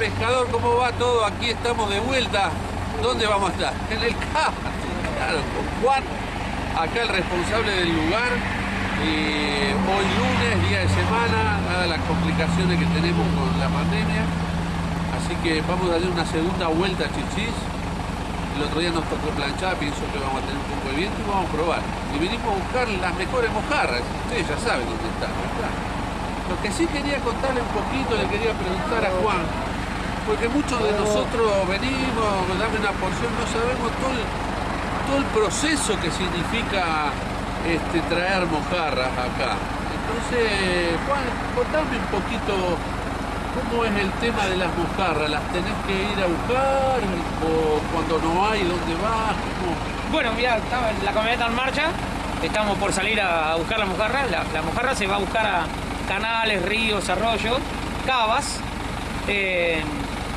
pescador, ¿cómo va todo? Aquí estamos de vuelta. ¿Dónde vamos a estar? En el CAP. Claro, con Juan, acá el responsable del lugar. Y hoy lunes, día de semana, dadas las complicaciones que tenemos con la pandemia. Así que vamos a darle una segunda vuelta a Chichis. El otro día nos tocó planchar, pienso que vamos a tener un poco de viento y vamos a probar. Y venimos a buscar las mejores mojarras. Ustedes ya saben dónde están. Lo que sí quería contarle un poquito, le quería preguntar a Juan, porque muchos de nosotros venimos, dame una porción, no sabemos todo el, todo el proceso que significa este, traer mojarras acá. Entonces, Juan, contame un poquito cómo es el tema de las mojarras. ¿Las tenés que ir a buscar? ¿O cuando no hay, dónde vas? ¿Cómo? Bueno, mira, estaba la camioneta en marcha, estamos por salir a buscar la mojarra. La, mojarra se va a buscar a canales, ríos, arroyos, cavas.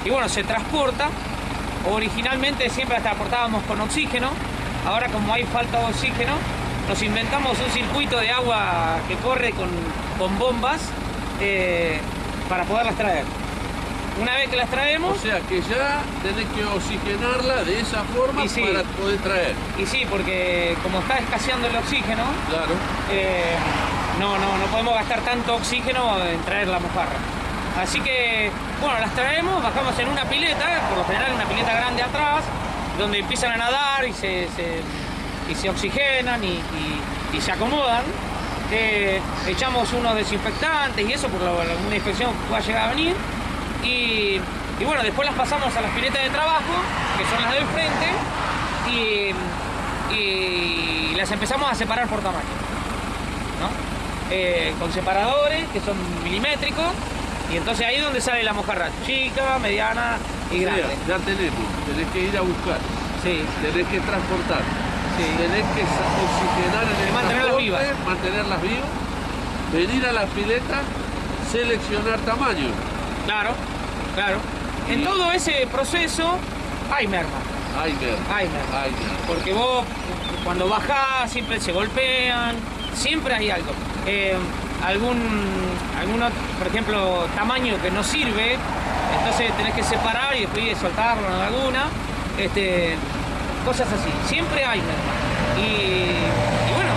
Y bueno, se transporta. Originalmente siempre transportábamos con oxígeno. Ahora como hay falta de oxígeno, nos inventamos un circuito de agua que corre con, con bombas eh, para poderlas traer. Una vez que las traemos, O sea que ya tenés que oxigenarla de esa forma sí. para poder traer. y sí, porque como está escaseando el oxígeno, Claro. eh, no, no, no podemos gastar tanto oxígeno en traer la mojarra. Así que, bueno, las traemos, bajamos en una pileta, por lo general una pileta grande atrás, donde empiezan a nadar y se, oxigenan y, se acomodan. Echamos unos desinfectantes y eso, por la- una infección que pueda llegar a venir. Y, bueno, después las pasamos a las piletas de trabajo, que son las del frente, y, las empezamos a separar por tamaño. Eh, con separadores que son milimétricos y entonces ahí es donde sale la mojarra chica, mediana y O sea, grande. ya tenemos, tenés que ir a buscar, Sí, tenés que transportar, sí. tenés que oxigenar en el Y mantenerlas vivas. mantenerlas vivas, venir a la pileta, seleccionar tamaño. Claro, claro. En todo ese proceso hay merma, hay merma. Ay, ver. Porque vos cuando bajás siempre se golpean, siempre hay algo. Eh, algún, algún otro, por ejemplo, tamaño que no sirve, entonces tenés que separar y después soltarlo en alguna. Este, cosas así. Siempre hay merma. Y, y bueno,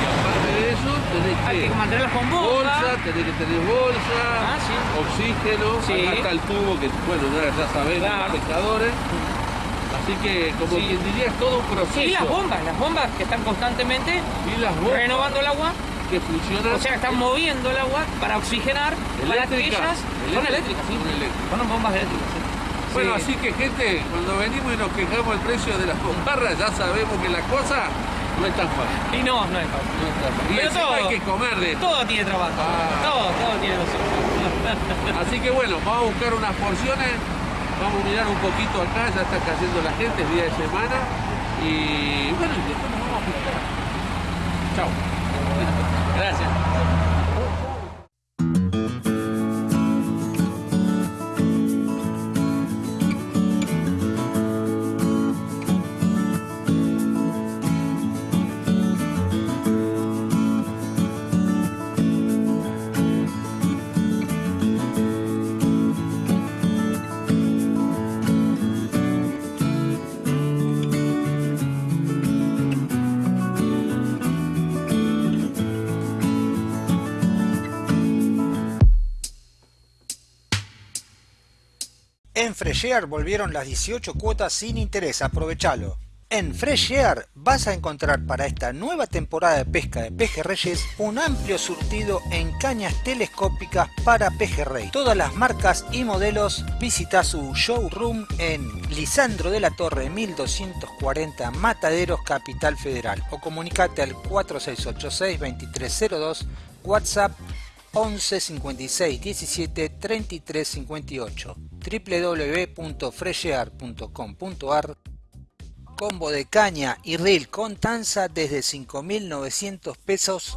Y aparte de eso, tenés hay que... que mantenerlas con bomba. Bolsa, tenés que tener bolsa, Ah, sí. oxígeno, Sí. está el tubo que, bueno, ya, Claro. los pescadores. Así que, como Sí. quien diría, es todo un proceso. Y las bombas, las bombas que están constantemente Y las renovando el agua, que funcionan. o sea, están moviendo el agua para oxigenar, para que Eléctricas. ellas son eléctricas, sí. Son eléctricas. Son bombas eléctricas, sí. Bueno, Sí. así que gente, cuando venimos y nos quejamos del precio de las mojarras, ya sabemos que la cosa no es tan fácil. Y no, no es fácil. No es tan fácil. Y Pero todo. hay que comer de esto. Todo tiene trabajo. Ah. Todo, todo tiene razón. Así que bueno, vamos a buscar unas porciones, vamos a mirar un poquito acá, ya está cayendo la gente, es día de semana. Y bueno, y después nos vamos a pescar. Chao. Gracias. En Fresh Air volvieron las 18 cuotas sin interés, aprovechalo. En Fresh Air vas a encontrar para esta nueva temporada de pesca de pejerreyes un amplio surtido en cañas telescópicas para pejerrey. Todas las marcas y modelos visita su showroom en Lisandro de la Torre 1240 Mataderos Capital Federal o comunicate al 4686 2302 WhatsApp 11 56 17 33 58 www.freshear.com.ar Combo de caña y reel con tanza desde 5.900 pesos.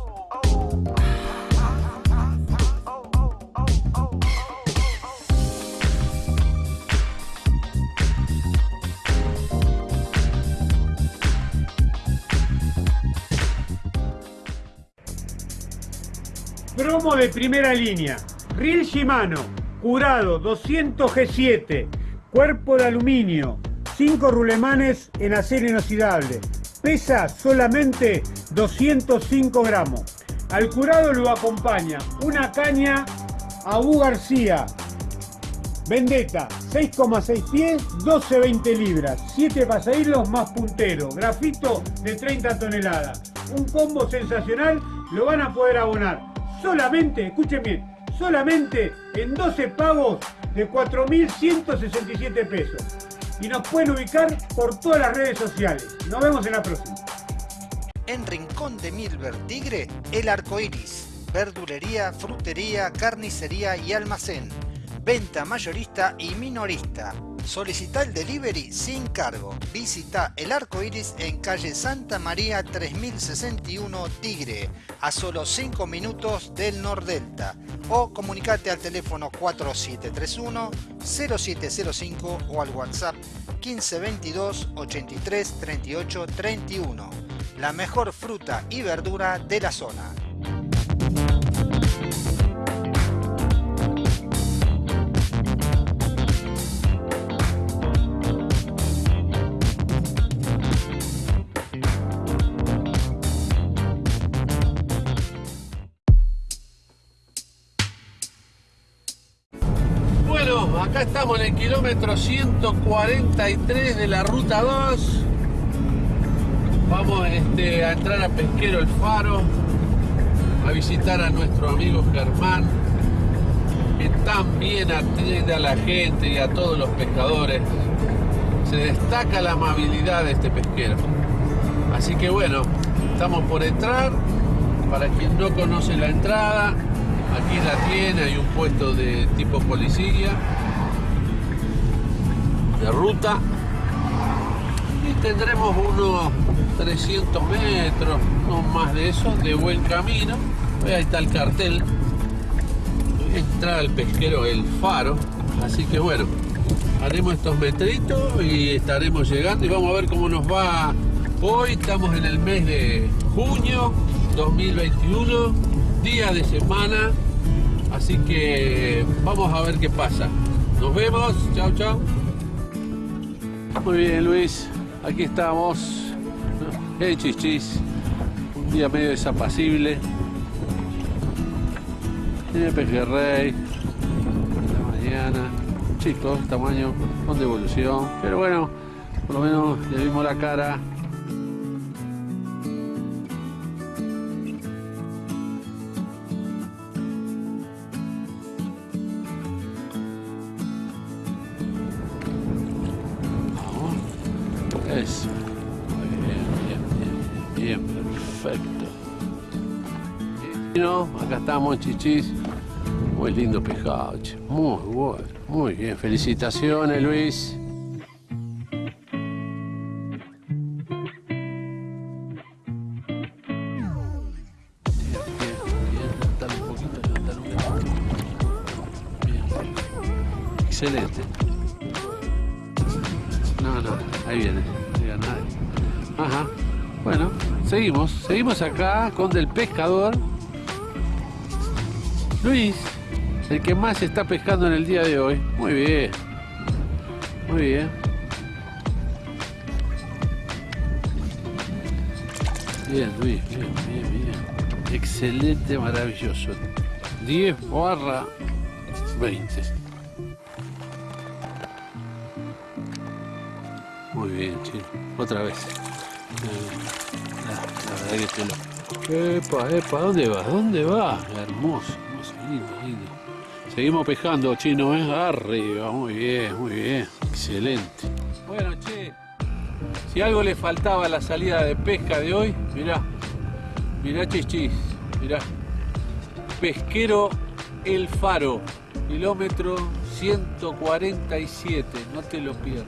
Promo de primera línea. Reel Shimano. Curado 200 G7, cuerpo de aluminio, 5 rulemanes en acero inoxidable. Pesa solamente 205 gramos. Al curado lo acompaña una caña Abu García, Vendetta, 6,6 pies, 12-20 libras, 7 pasahilos más puntero, grafito de 30 toneladas. Un combo sensacional, lo van a poder abonar solamente, escuchen bien, solamente en 12 pagos de 4.167 pesos. Y nos pueden ubicar por todas las redes sociales. Nos vemos en la próxima. En Rincón de Milver Tigre, el arco iris. Verdulería, frutería, carnicería y almacén venta mayorista y minorista. Solicita el delivery sin cargo. Visita el arco iris en calle Santa María 3061 Tigre, a solo 5 minutos del Nordelta. O comunicate al teléfono 4731 0705 o al WhatsApp 1522 83 38 31. La mejor fruta y verdura de la zona. Estamos en el kilómetro 143 de la ruta 2. Vamos este, a entrar a Pesquero El Faro, a visitar a nuestro amigo Germán, que tan bien atiende a la gente y a todos los pescadores. Se destaca la amabilidad de este pesquero. Así que bueno, estamos por entrar. Para quien no conoce la entrada, aquí la tiene, hay un puesto de tipo policía de ruta y tendremos unos 300 metros, no más de eso, de buen camino. Ahí está el cartel. Entrar al pesquero El Faro. Así que bueno, haremos estos metritos y estaremos llegando y vamos a ver cómo nos va hoy. Estamos en el mes de junio 2021, día de semana. Así que vamos a ver qué pasa. Nos vemos. Chao, chao. Muy bien, Luis. Aquí estamos. Hey, chichis. Un día medio desapacible. Tiene pejerrey. La mañana. Chicos, tamaño con devolución. Pero bueno, por lo menos le vimos la cara. Eso. Bien, bien, bien, bien, perfecto. Y no, acá estamos, chichis. Muy lindo pescado, che. Muy bueno, muy bien. Felicitaciones, Luis. Seguimos. Seguimos acá con Del Pescador. Luis, el que más está pescando en el día de hoy. Muy bien. Muy bien. Bien, Luis, bien, bien, bien. Excelente, maravilloso. 10 barra 20. Muy bien, chino. Otra vez. Eh, La, la verdad que te lo... Epa, epa, ¿dónde vas? ¿Dónde vas? Hermoso, hermoso, lindo, lindo. Seguimos pescando, chino, ¿eh? Arriba, muy bien, muy bien. Excelente. Bueno, che, si algo le faltaba a la salida de pesca de hoy, mirá, mirá chichis, mirá. Pesquero El Faro, kilómetro 147, no te lo pierdas.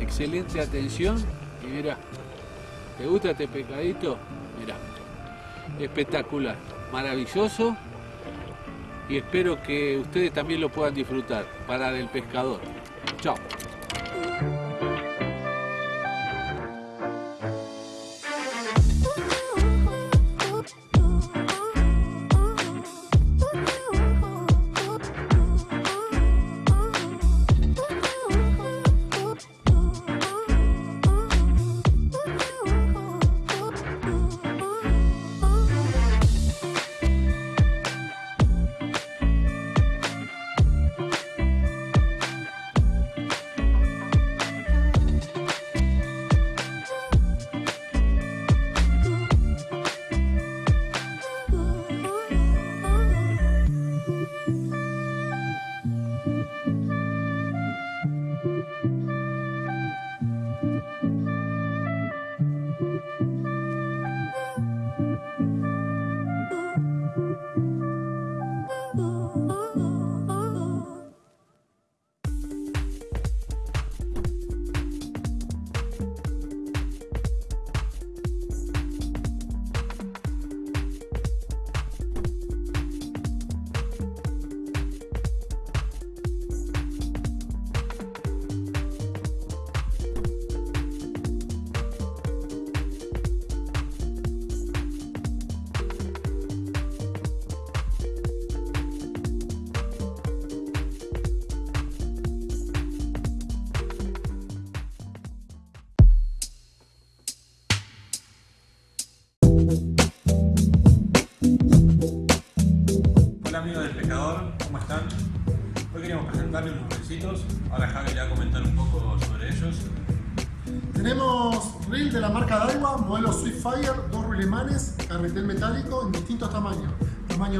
Excelente atención y mirá, ¿te gusta este pescadito? Mirá, espectacular, maravilloso y espero que ustedes también lo puedan disfrutar para del pescador. Chao.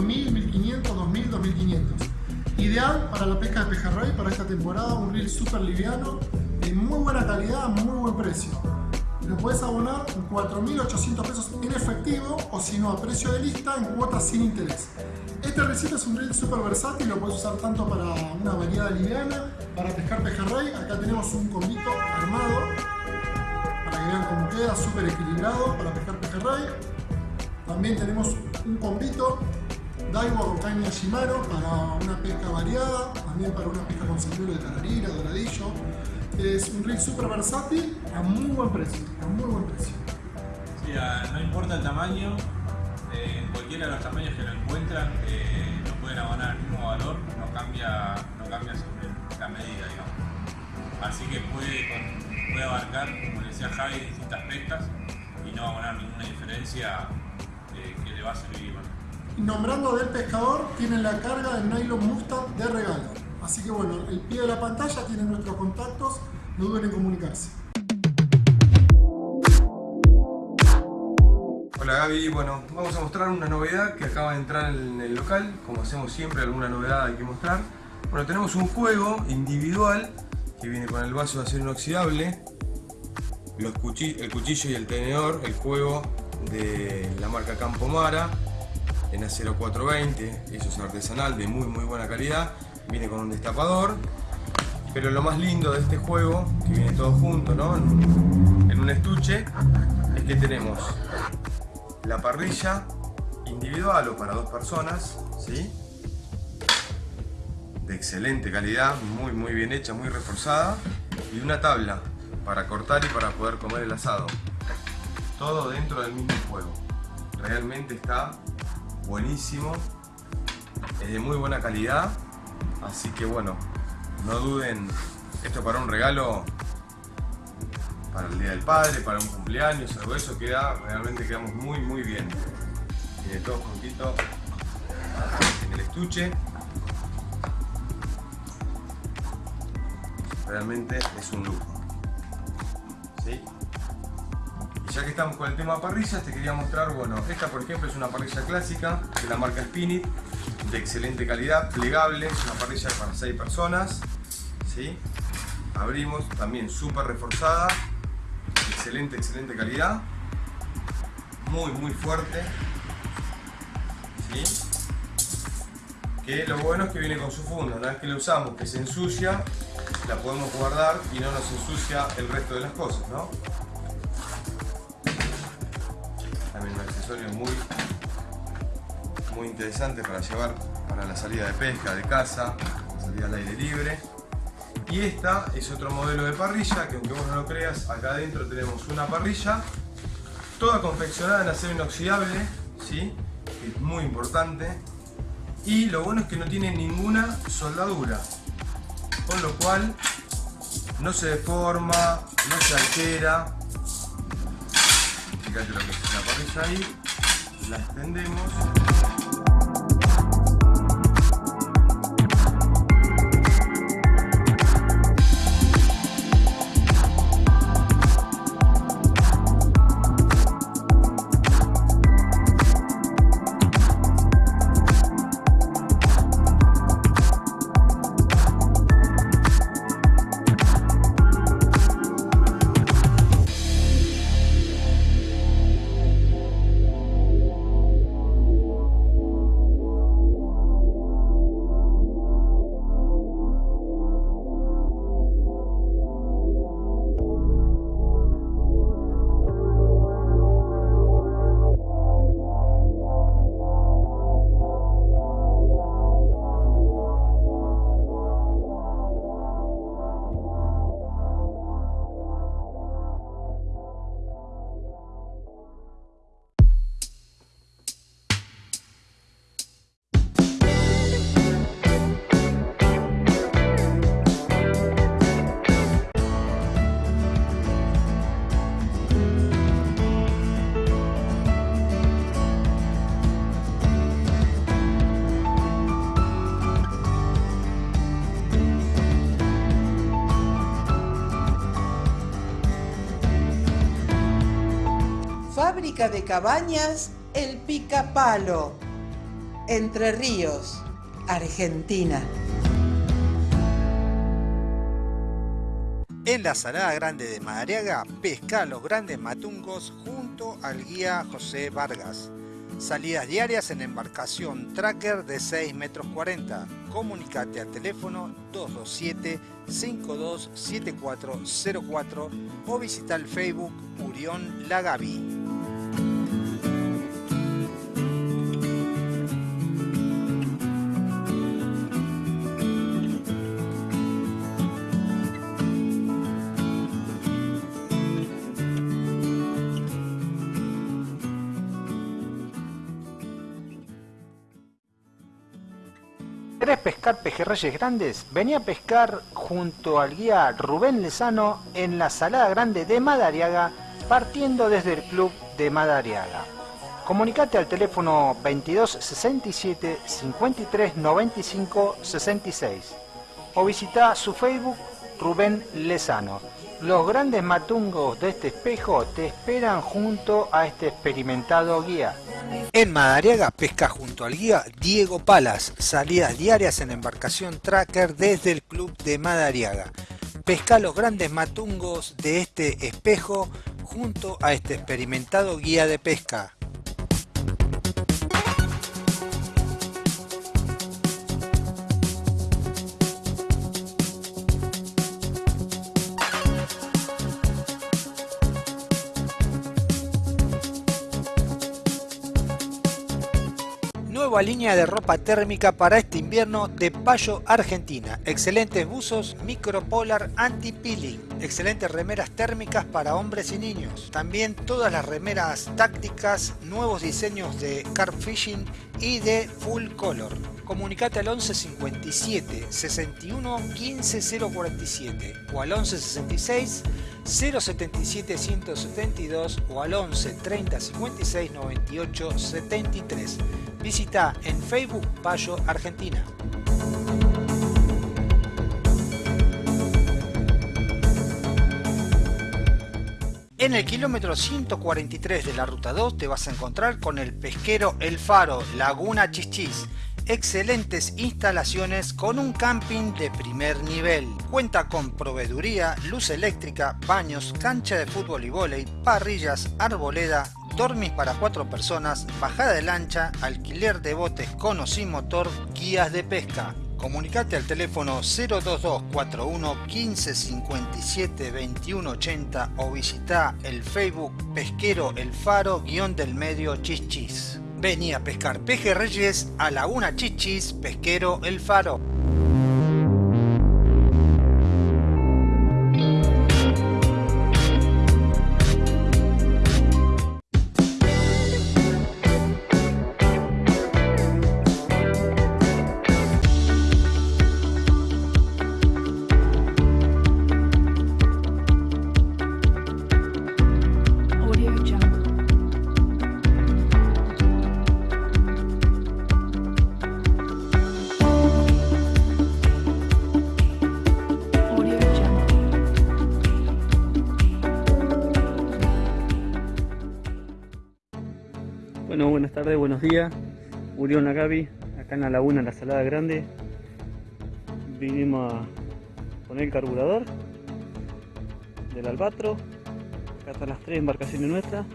2.000, 1.500, 2.000, 2.500. Ideal para la pesca de pejerrey para esta temporada, un reel súper liviano, de muy buena calidad, muy buen precio. Lo puedes abonar en 4.800 pesos en efectivo o si no a precio de lista en cuotas sin interés. Este receta es un reel súper versátil, lo puedes usar tanto para una variedad liviana, para pescar pejerrey. Acá tenemos un combito armado para que vean cómo queda, súper equilibrado para pescar pejerrey. También tenemos un combito Daiwa con caña Shimano para una pesca variada, también para una pesca con señuelo de tararira, doradillo. Es un reel súper versátil a muy buen precio, a muy buen precio. Sí, no importa el tamaño, eh, en cualquiera de los tamaños que lo encuentran, eh, lo pueden abonar al mismo valor, no cambia, no cambia la medida, digamos. Así que puede, abarcar, como decía Javi, distintas pescas y no abonar ninguna diferencia eh, que le va a servir nombrando del pescador, tienen la carga del nylon Mustang de regalo. Así que bueno, el pie de la pantalla tiene nuestros contactos, no duden en comunicarse. Hola Gaby, bueno, vamos a mostrar una novedad que acaba de entrar en el local, como hacemos siempre, alguna novedad hay que mostrar. Bueno, tenemos un juego individual que viene con el vaso de acero inoxidable, el cuchillo y el tenedor, el juego de la marca Campomara, en acero 420, eso es artesanal de muy muy buena calidad, viene con un destapador, pero lo más lindo de este juego, que viene todo junto ¿no? en un estuche, es que tenemos la parrilla individual o para dos personas, ¿sí? de excelente calidad, muy muy bien hecha, muy reforzada, y una tabla para cortar y para poder comer el asado. Todo dentro del mismo juego. Realmente está buenísimo, es de muy buena calidad, así que bueno, no duden, esto para un regalo para el Día del Padre, para un cumpleaños, algo eso queda, realmente quedamos muy muy bien. Tiene todo juntito en el estuche. Realmente es un lujo. ¿Sí? Ya que estamos con el tema parrillas, te quería mostrar, bueno, esta por ejemplo es una parrilla clásica de la marca Spinit, de excelente calidad, plegable, es una parrilla para 6 personas, ¿sí? Abrimos, también súper reforzada, excelente, excelente calidad, muy, muy fuerte, ¿sí? Que lo bueno es que viene con su funda, una vez que la usamos, que se ensucia, la podemos guardar y no nos ensucia el resto de las cosas, ¿no? Muy, muy interesante para llevar para la salida de pesca, de caza, salida al aire libre. Y esta es otro modelo de parrilla que aunque vos no lo creas, acá adentro tenemos una parrilla toda confeccionada en acero inoxidable, ¿sí? que es muy importante. Y lo bueno es que no tiene ninguna soldadura, con lo cual no se deforma, no se altera, fíjate lo que la parrilla ahí la extendemos de cabañas El Pica Palo. Entre Ríos, Argentina. En la Salada Grande de Madariaga, pesca los grandes matungos junto al guía José Vargas. Salidas diarias en embarcación tracker de 6 metros 40. Comunicate al teléfono 227-527404 o visita el Facebook Urión Lagavi. Pescar pejerreyes grandes? Vení a pescar junto al guía Rubén Lezano en la Salada Grande de Madariaga, partiendo desde el club de Madariaga. Comunicate al teléfono 22 67 53 95 66 o visita su Facebook Rubén Lezano. Los grandes matungos de este espejo te esperan junto a este experimentado guía. En Madariaga pesca junto al guía Diego Palas, salidas diarias en embarcación tracker desde el club de Madariaga. Pesca los grandes matungos de este espejo junto a este experimentado guía de pesca. Nueva línea de ropa térmica para este invierno de Payo Argentina. Excelentes buzos micropolar anti-peeling. Excelentes remeras térmicas para hombres y niños. También todas las remeras tácticas, nuevos diseños de carp fishing y de full color. Comunicate al 11 57 61 15 047 o al 11 66 077 172 o al 11 30 56 98 73. Visita en Facebook Payo Argentina. En el kilómetro 143 de la ruta 2 te vas a encontrar con el pesquero El Faro, Laguna Chichis. Excelentes instalaciones con un camping de primer nivel. Cuenta con proveeduría, luz eléctrica, baños, cancha de fútbol y vóley, parrillas, arboleda, dormis para cuatro personas, bajada de lancha, alquiler de botes con o sin motor, guías de pesca. Comunicate al teléfono 02241 1557 2180 o visita el Facebook Pesquero El Faro guion del medio Chichis. Vení a pescar pejerreyes a Laguna Chichis, Pesquero El Faro. Urión Nagavi, acá en la laguna, en la Salada Grande. Vinimos a poner el carburador del Albatro. Acá están las tres embarcaciones nuestras,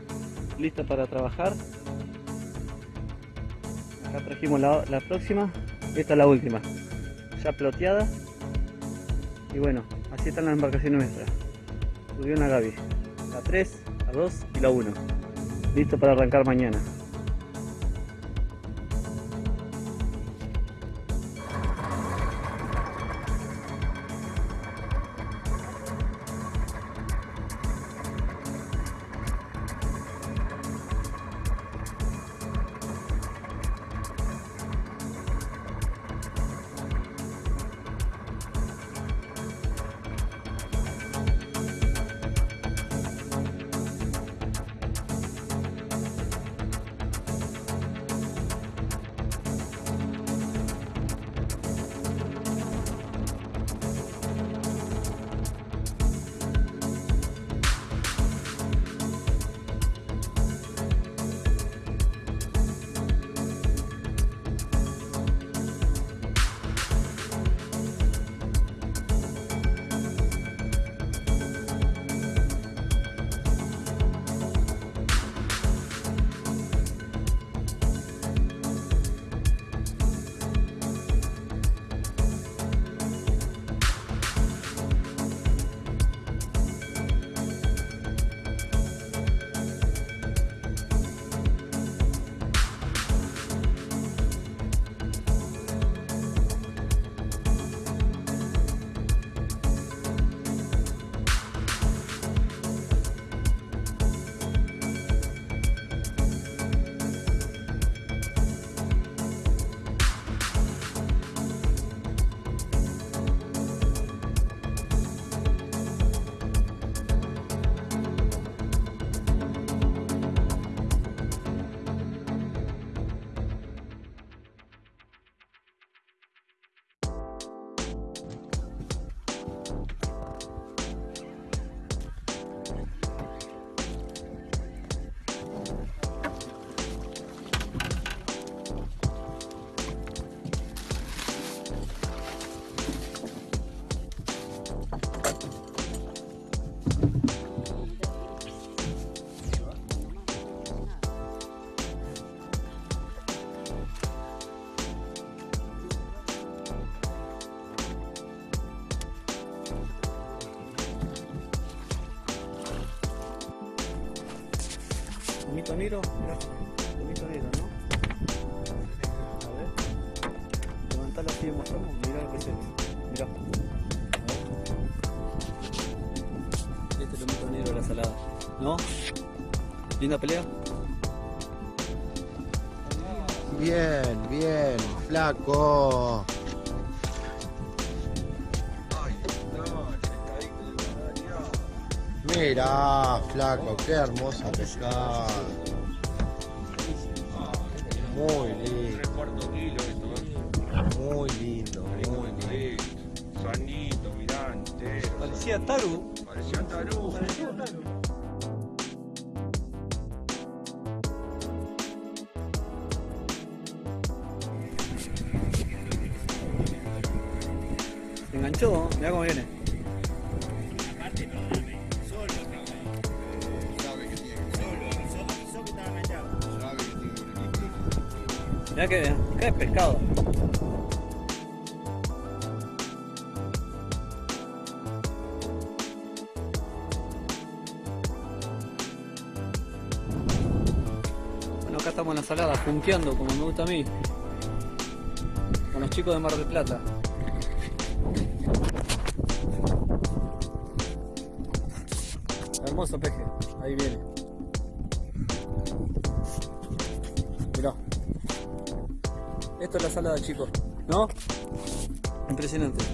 listas para trabajar. Acá trajimos la, la próxima, esta es la última, ya ploteada. Y bueno, así están las embarcaciones nuestras. Urión Nagavi, la 3, la 2 y la 1. Listo para arrancar mañana. Linda pelea. Bien, bien, flaco. Mira, flaco, qué hermosa pescada. Muy lindo. Muy lindo, muy lindo. Sanito, mirante. Parecía Taru. Parecía Tarú. Acá estamos en la salada, punkeando como me gusta a mí. Con los chicos de Mar del Plata. Hermoso peje, ahí viene. Mirá. Esto es la salada, chicos. ¿No? Impresionante.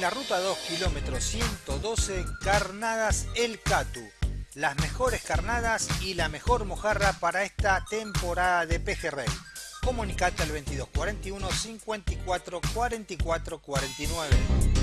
La ruta 2, kilómetro 112, Carnadas El Catu. Las mejores carnadas y la mejor mojarra para esta temporada de pejerrey. Comunicate al 2241 54 44 49.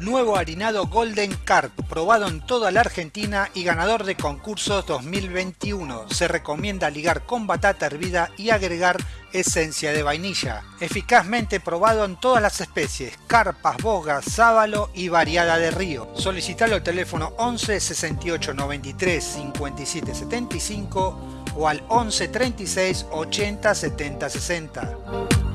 Nuevo harinado Golden Carp, probado en toda la Argentina y ganador de concursos 2021. Se recomienda ligar con batata hervida y agregar esencia de vainilla. Eficazmente probado en todas las especies, carpas, bogas, sábalo y variada de río. Solicitalo al teléfono 11 68 93 57 75 o al 11 36 80 70 60.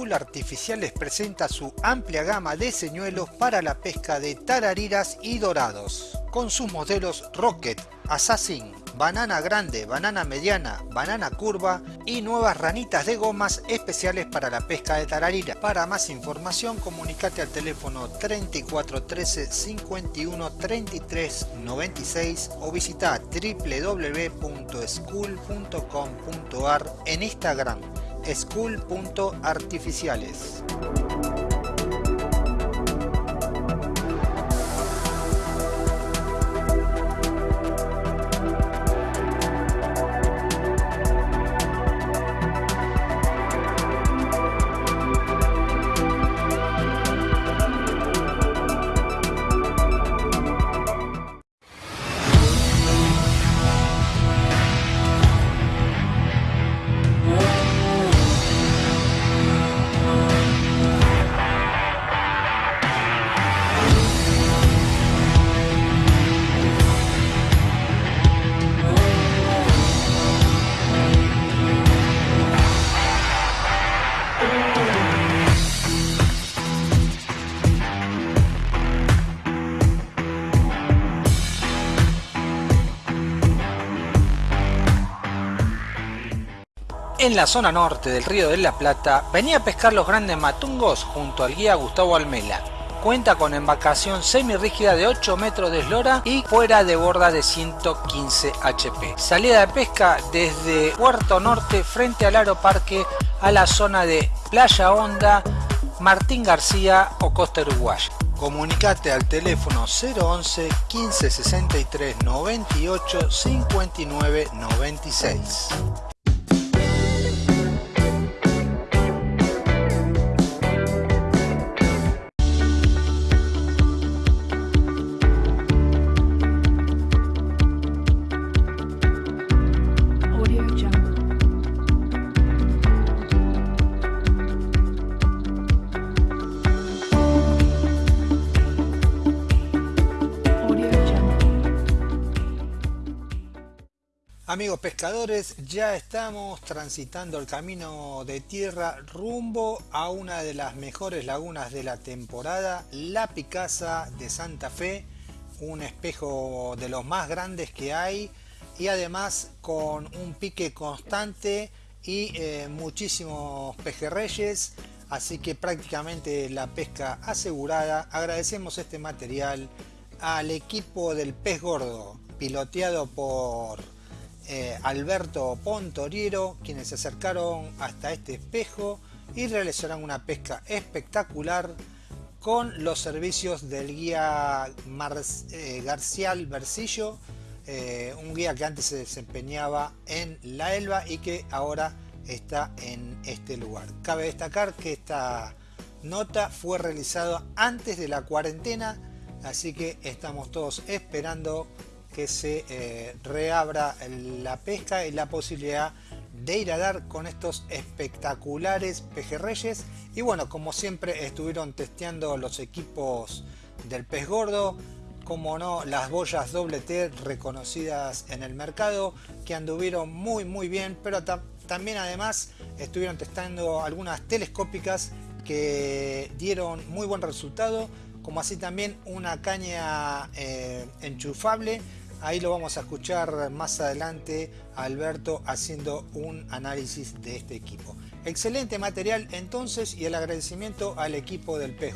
School Artificiales presenta su amplia gama de señuelos para la pesca de tarariras y dorados, con sus modelos Rocket, Assassin, banana grande, banana mediana, banana curva y nuevas ranitas de gomas especiales para la pesca de tararira. Para más información comunicate al teléfono 3413 51 33 96 o visita www.school.com.ar en Instagram school.artificiales. En la zona norte del río de la Plata venía a pescar los grandes matungos junto al guía Gustavo Almela. Cuenta con embarcación semirrígida de 8 metros de eslora y fuera de borda de 115 HP. Salida de pesca desde Puerto Norte frente al Aeroparque a la zona de Playa Honda, Martín García o Costa Uruguaya. Comunicate al teléfono 011 15 63 98 59 96. Amigos pescadores, ya estamos transitando el camino de tierra rumbo a una de las mejores lagunas de la temporada, la Picasa de Santa Fe, un espejo de los más grandes que hay y además con un pique constante y eh, muchísimos pejerreyes, así que prácticamente la pesca asegurada. Agradecemos este material al equipo del pez gordo, piloteado por eh, Alberto Pontoriero, quienes se acercaron hasta este espejo y realizaron una pesca espectacular con los servicios del guía Mar eh, Garcial eh, un guía que antes se desempeñaba en la Elba y que ahora está en este lugar. Cabe destacar que esta nota fue realizada antes de la cuarentena, así que estamos todos esperando que se eh, reabra la pesca y la posibilidad de ir a dar con estos espectaculares pejerreyes. Y bueno como siempre estuvieron testeando los equipos del pez gordo como no las boyas doble T reconocidas en el mercado que anduvieron muy muy bien pero ta- también además estuvieron testando algunas telescópicas que dieron muy buen resultado como así también una caña eh, enchufable Ahí lo vamos a escuchar más adelante a Alberto haciendo un análisis de este equipo. Excelente material entonces y el agradecimiento al equipo del Pez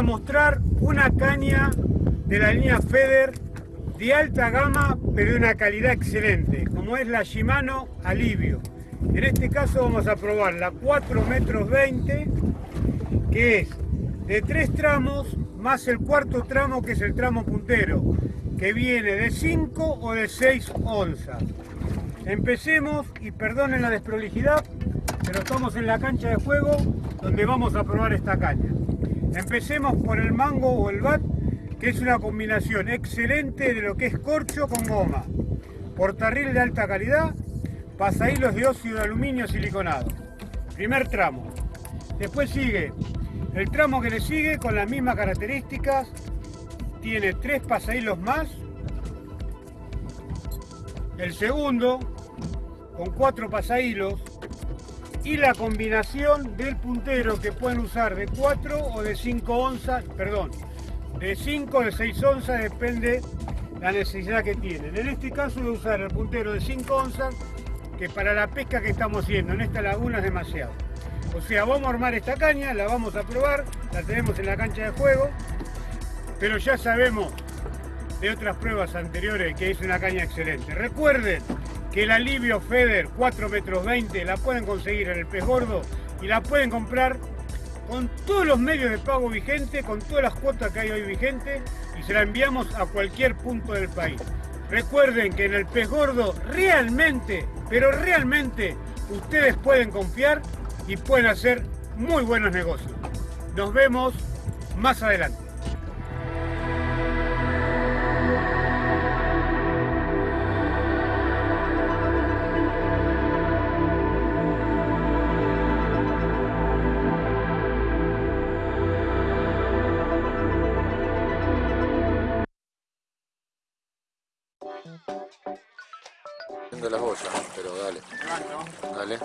a mostrar una caña de la línea Feder de alta gama, pero de una calidad excelente, como es la Shimano Alivio. En este caso vamos a probar la 4 metros 20, que es de tres tramos, más el cuarto tramo que es el tramo puntero, que viene de 5 o de 6 onzas. Empecemos, y perdonen la desprolijidad, pero estamos en la cancha de juego donde vamos a probar esta caña. Empecemos por el mango o el bat, que es una combinación excelente de lo que es corcho con goma. Portarril de alta calidad, pasahilos de óxido de aluminio siliconado. Primer tramo. Después sigue el tramo que le sigue con las mismas características. Tiene tres pasahilos más. El segundo con cuatro pasahilos y la combinación del puntero que pueden usar de 4 o de 5 onzas, perdón, de 5 o de 6 onzas, depende la necesidad que tienen. En este caso voy a usar el puntero de 5 onzas, que para la pesca que estamos haciendo en esta laguna es demasiado. O sea, vamos a armar esta caña, la vamos a probar, la tenemos en la cancha de juego, pero ya sabemos de otras pruebas anteriores que es una caña excelente. Recuerden que el alivio Feder 4 metros 20 la pueden conseguir en el pez gordo y la pueden comprar con todos los medios de pago vigentes, con todas las cuotas que hay hoy vigentes y se la enviamos a cualquier punto del país. Recuerden que en el pez gordo realmente, pero realmente ustedes pueden confiar y pueden hacer muy buenos negocios. Nos vemos más adelante. Las bolsas, pero dale. Dale.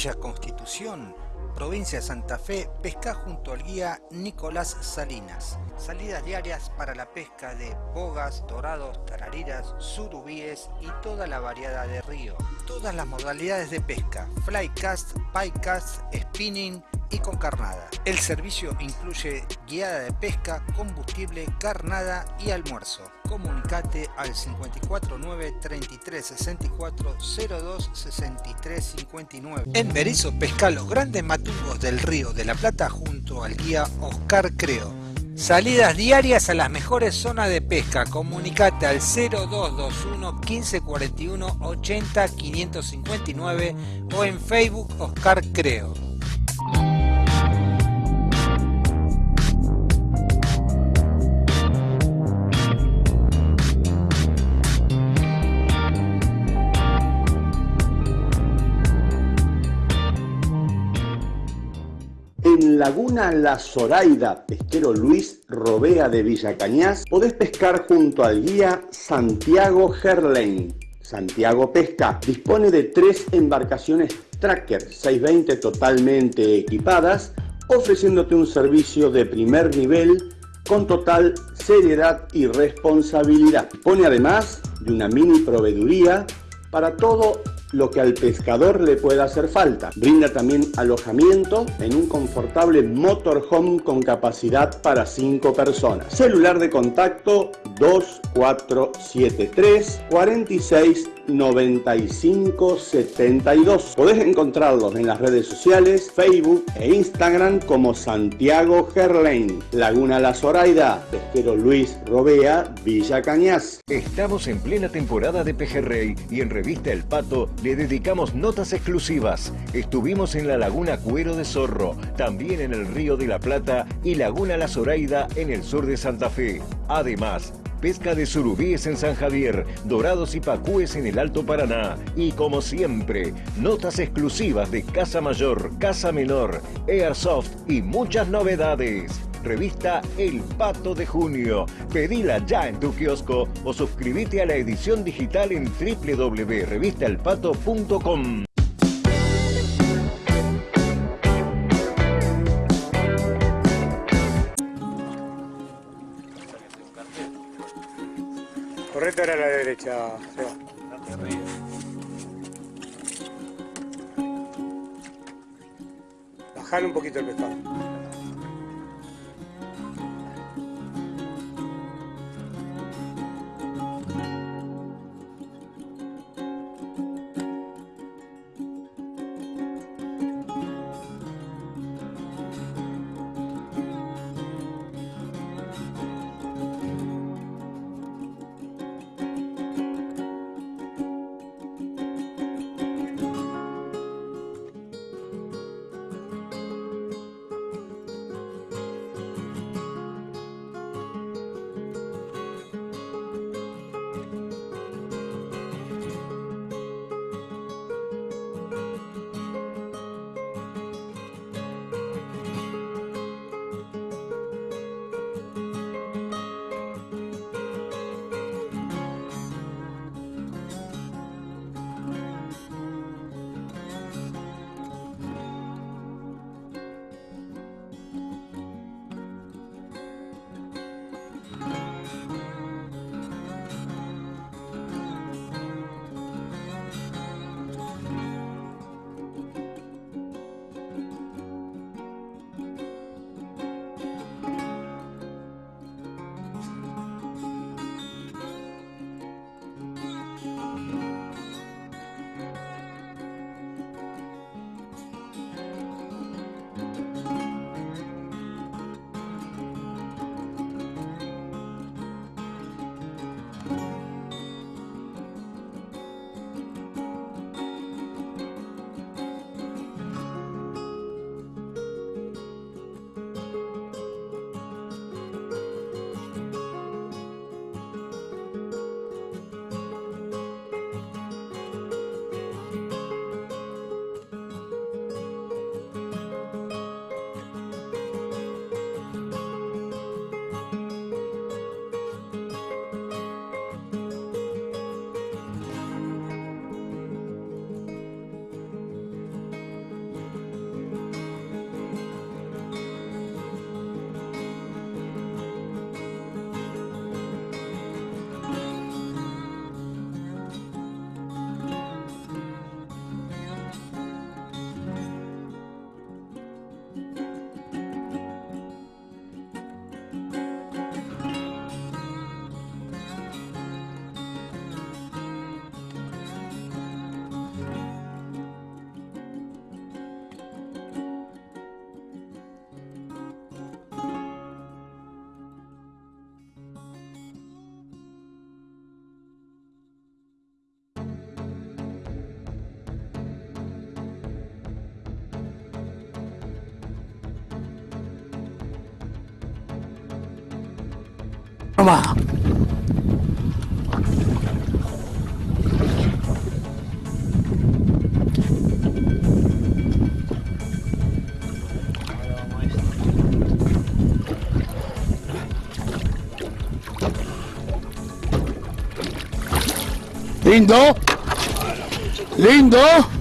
Villa Constitución, provincia de Santa Fe, pesca junto al guía Nicolás Salinas. Salidas diarias para la pesca de bogas, dorados, tarariras, surubíes y toda la variedad de río. Todas las modalidades de pesca, flycast, piecast, spinning y con carnada. El servicio incluye guiada de pesca, combustible, carnada y almuerzo. Comunicate al 549 33 64 02 63 59. En Berizo pesca los grandes matungos del río de la Plata junto al guía Oscar Creo. Salidas diarias a las mejores zonas de pesca. Comunicate al 0221 1541 80 559 o en Facebook Oscar Creo. Laguna La Zoraida, pesquero Luis Robea de Villa Cañas, podés pescar junto al guía Santiago Gerlain. Santiago Pesca dispone de tres embarcaciones Tracker 620 totalmente equipadas, ofreciéndote un servicio de primer nivel con total seriedad y responsabilidad. Dispone además de una mini proveeduría para todo lo que al pescador le pueda hacer falta. Brinda también alojamiento en un confortable motorhome con capacidad para 5 personas. Celular de contacto 2473 46 95 72. Podés encontrarlos en las redes sociales, Facebook e Instagram como Santiago Gerlain, Laguna La Zoraida, Pesquero Luis Robea, Villa Cañas. Estamos en plena temporada de Pejerrey y en Revista El Pato le dedicamos notas exclusivas. Estuvimos en la Laguna Cuero de Zorro, también en el Río de la Plata y Laguna La Zoraida en el sur de Santa Fe. Además, pesca de surubíes en San Javier, dorados y pacúes en el Alto Paraná. Y como siempre, notas exclusivas de Casa Mayor, Casa Menor, Airsoft y muchas novedades. Revista El Pato de Junio. Pedila ya en tu kiosco o suscríbete a la edición digital en www.revistaelpato.com. derecha, Seba. Bajar un poquito el pescado. Nomás. Lindo. Lindo.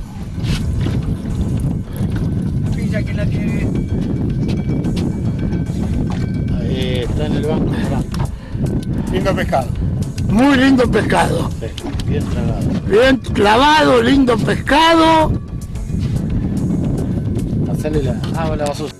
Lindo pescado. Muy lindo pescado. Bien tragado. Bien clavado, lindo pescado. Hacele la. Ah, la basura.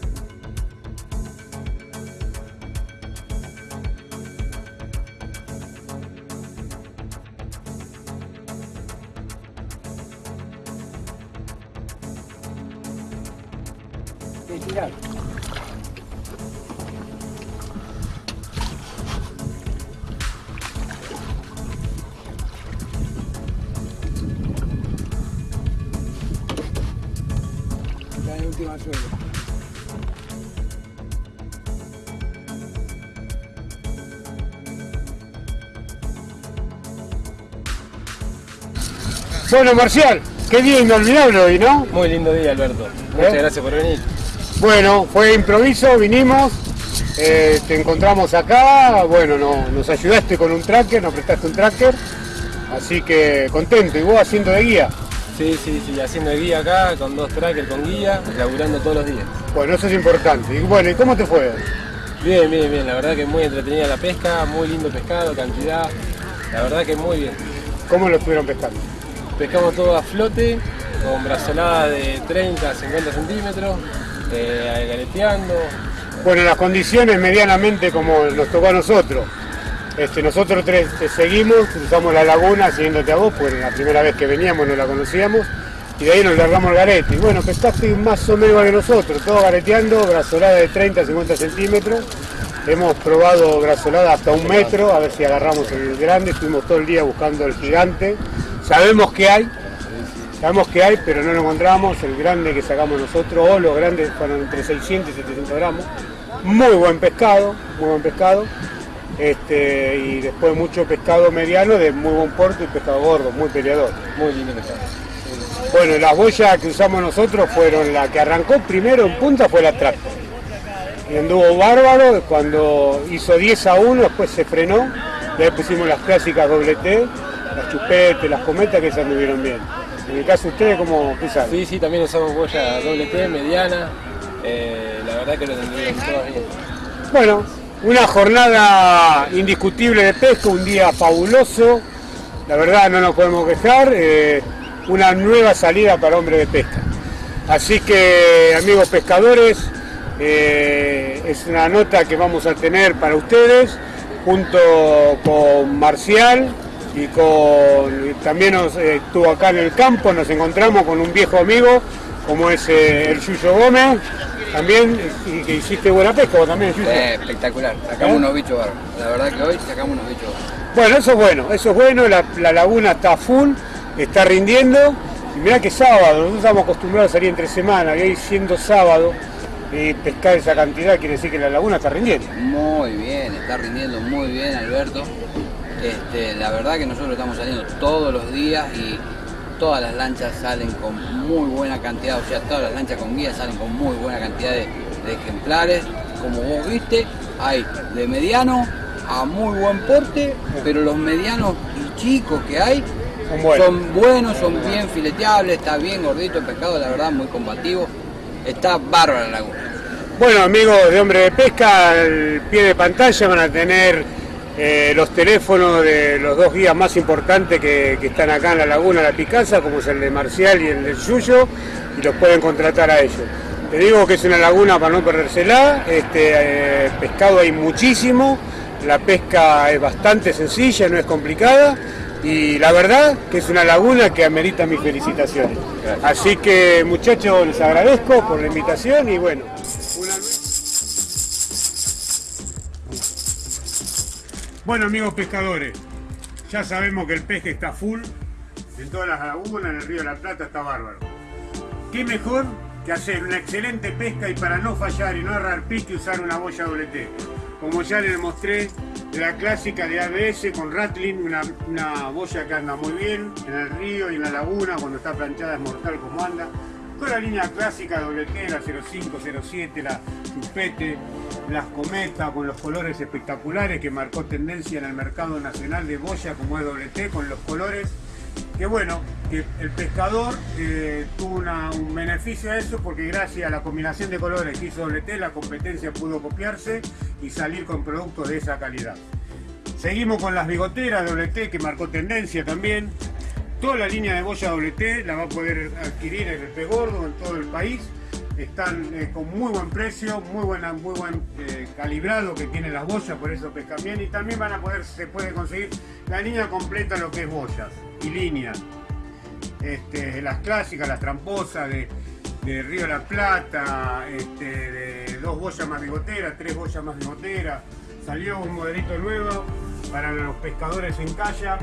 Bueno, Marcial, qué día inolvidable hoy, ¿no? Muy lindo día, Alberto. Muchas ¿Eh? gracias por venir. Bueno, fue improviso, vinimos, eh, te encontramos acá, bueno, no, nos ayudaste con un tracker, nos prestaste un tracker, así que contento, y vos haciendo de guía. Sí, sí, sí, haciendo de guía acá, con dos trackers, con guía, laburando todos los días. Bueno, eso es importante. Y bueno, ¿y cómo te fue? Bien, bien, bien. La verdad que muy entretenida la pesca, muy lindo pescado, cantidad. La verdad que muy bien. ¿Cómo lo estuvieron pescando? Pescamos todo a flote, con brazolada de 30 a 50 centímetros, eh, galeteando. Bueno, las condiciones medianamente como nos tocó a nosotros. Este, nosotros tres seguimos, cruzamos la laguna siguiéndote a vos, porque la primera vez que veníamos no la conocíamos, y de ahí nos largamos el garete. Y bueno, pescaste más o menos que nosotros, todo gareteando, brazolada de 30 a 50 centímetros. Hemos probado brazolada hasta un metro, a ver si agarramos el grande, estuvimos todo el día buscando el gigante. Sabemos que hay, sabemos que hay, pero no lo encontramos, el grande que sacamos nosotros, o los grandes fueron entre 600 y 700 gramos. Muy buen pescado, muy buen pescado. Este, y después mucho pescado mediano de muy buen porte y pescado gordo, muy peleador. Muy lindo pescado. Bueno, las boyas que usamos nosotros fueron la que arrancó primero en punta fue la Tractor. Y anduvo bárbaro, cuando hizo 10 a 1, después se frenó, y pusimos las clásicas doble T, las chupetes, las cometas que esas anduvieron bien. En el caso de ustedes, ¿cómo usan? Sí, sí, también usamos boya doble T, mediana. Eh, la verdad que lo tendrían todas bien. Bueno, una jornada indiscutible de pesca, un día fabuloso, la verdad no nos podemos quejar, eh, una nueva salida para hombres de pesca. Así que amigos pescadores, eh, es una nota que vamos a tener para ustedes, junto con Marcial y con también nos, eh, estuvo acá en el campo, nos encontramos con un viejo amigo como es eh, el Yuyo Gómez, también y que hiciste buena pesca también, Yuyo. Eh, espectacular, sacamos ¿Eh? unos bichos bárbaros. La verdad que hoy sacamos unos bichos bárbaros. Bueno, eso es bueno, eso es bueno, la, la laguna está full, está rindiendo. Y mirá que sábado, nosotros estamos acostumbrados a salir entre semana, y hoy siendo sábado, y pescar esa cantidad quiere decir que la laguna está rindiendo. Muy bien, está rindiendo muy bien Alberto. Este, la verdad que nosotros estamos saliendo todos los días y todas las lanchas salen con muy buena cantidad, o sea, todas las lanchas con guía salen con muy buena cantidad de, de ejemplares. Como vos viste, hay de mediano a muy buen porte, pero los medianos y chicos que hay Son buenos. son buenos, son bien fileteables, está bien gordito el pescado, la verdad, muy combativo. Está bárbara la laguna. Bueno, amigos de Hombre de Pesca, al pie de pantalla van a tener eh, los teléfonos de los dos guías más importantes que, que están acá en la laguna La Picasa, como es el de Marcial y el del Yuyo, y los pueden contratar a ellos. Te digo que es una laguna para no perdérsela, este, eh, pescado hay muchísimo, la pesca es bastante sencilla, no es complicada, y la verdad que es una laguna que amerita mis felicitaciones. Así que muchachos, les agradezco por la invitación y bueno, Bueno amigos pescadores, ya sabemos que el peje está full en todas las lagunas, en el río de la Plata está bárbaro. ¿Qué mejor que hacer una excelente pesca y para no fallar y no errar pique usar una boya doble T? como ya les mostré, la clásica de ABS con Rattling, una, una boya que anda muy bien en el río y en la laguna, cuando está planchada es mortal como anda. Con la línea clásica WT, la 05, 07, la Chupete, las Cometa, con los colores espectaculares que marcó tendencia en el mercado nacional de boya como es WT, con los colores que bueno, que el pescador eh, tuvo un beneficio a eso porque gracias a la combinación de colores que hizo WT, la competencia pudo copiarse y salir con productos de esa calidad. Seguimos con las bigoteras WT que marcó tendencia también. Toda la línea de boya WT la va a poder adquirir en el Pez Gordo, en todo el país. Están eh, con muy buen precio, muy, buena, muy buen eh, calibrado que tienen las boyas, por eso pescan bien. Y también van a poder, se puede conseguir la línea completa lo que es boyas y línea. Este, las clásicas, las tramposas de, de Río de la Plata, este, de dos boyas más bigoteras, tres boyas más bigoteras. Salió un modelito nuevo para los pescadores en calla.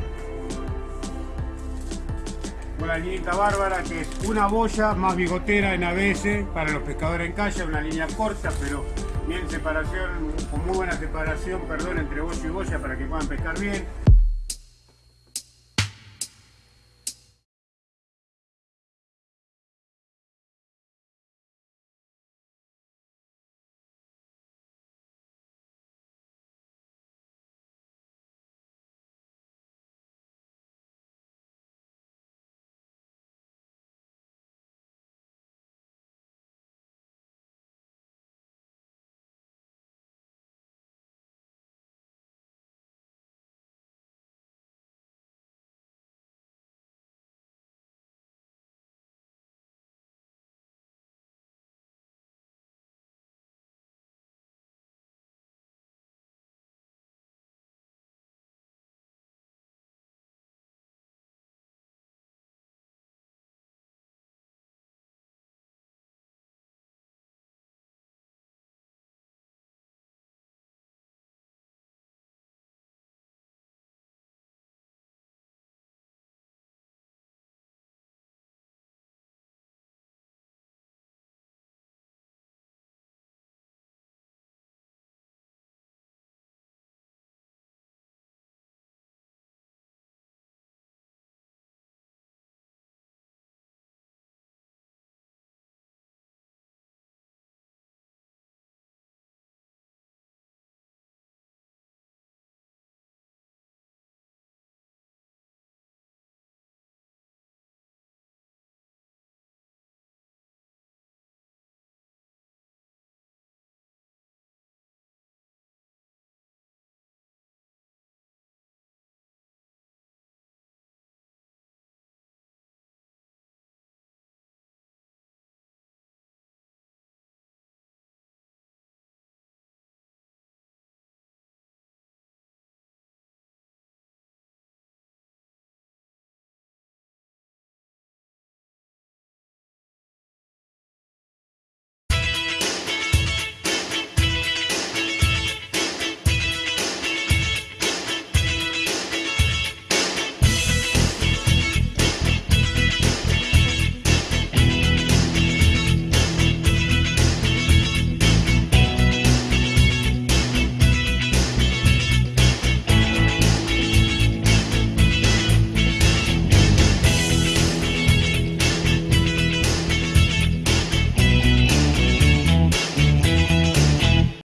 Una liñita bárbara que es una boya más bigotera en ABS para los pescadores en calla, una línea corta pero bien separación, con muy buena separación, perdón, entre boya y boya para que puedan pescar bien.